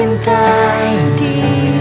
mencintai dia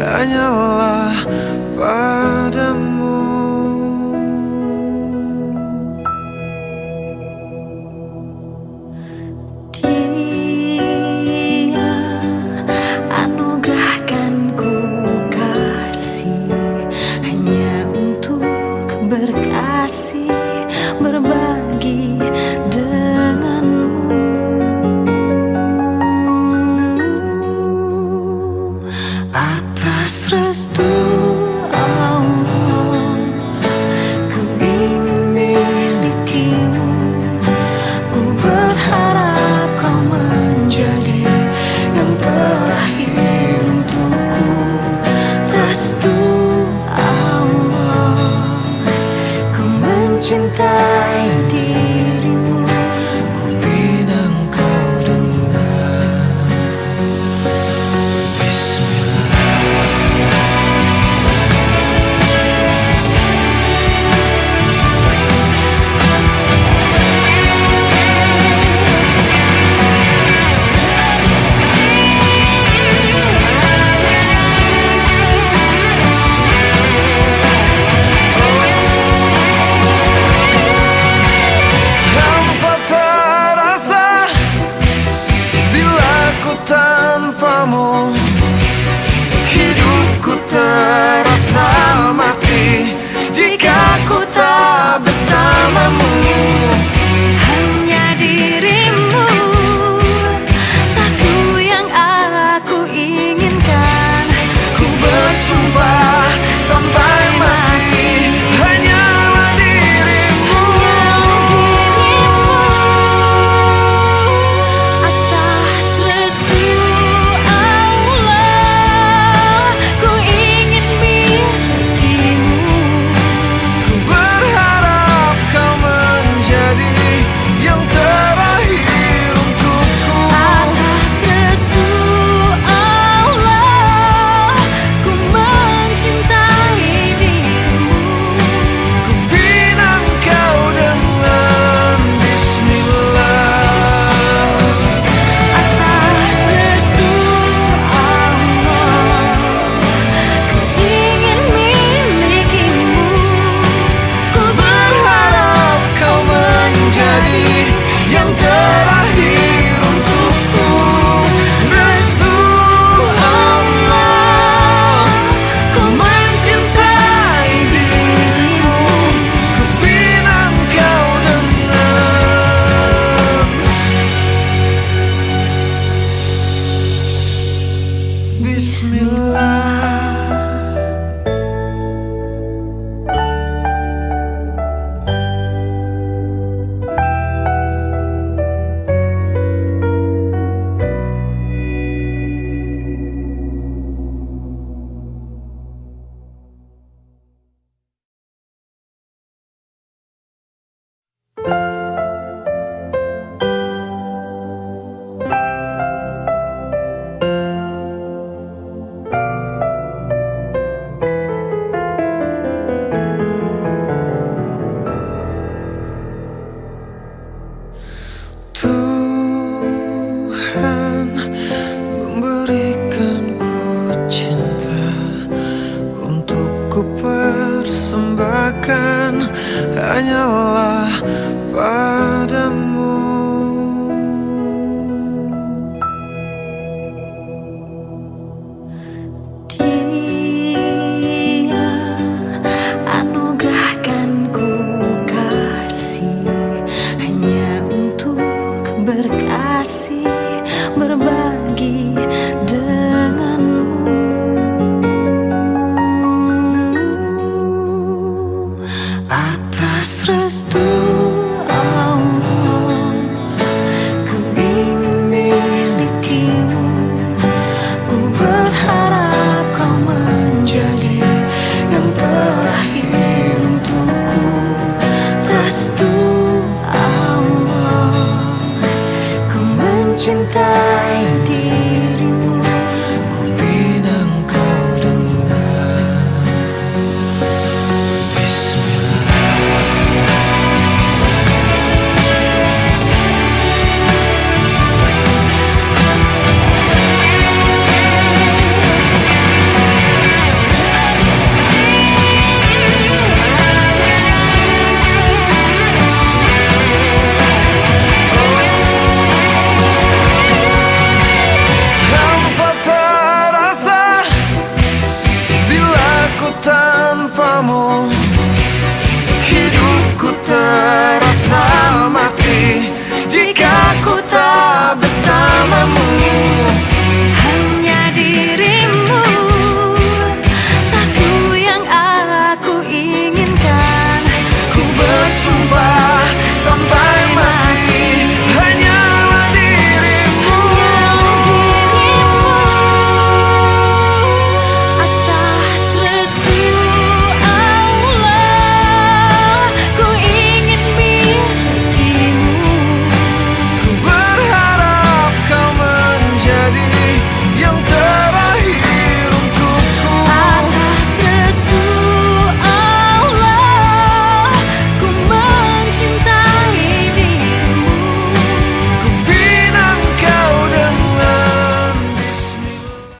hanyalah padamu.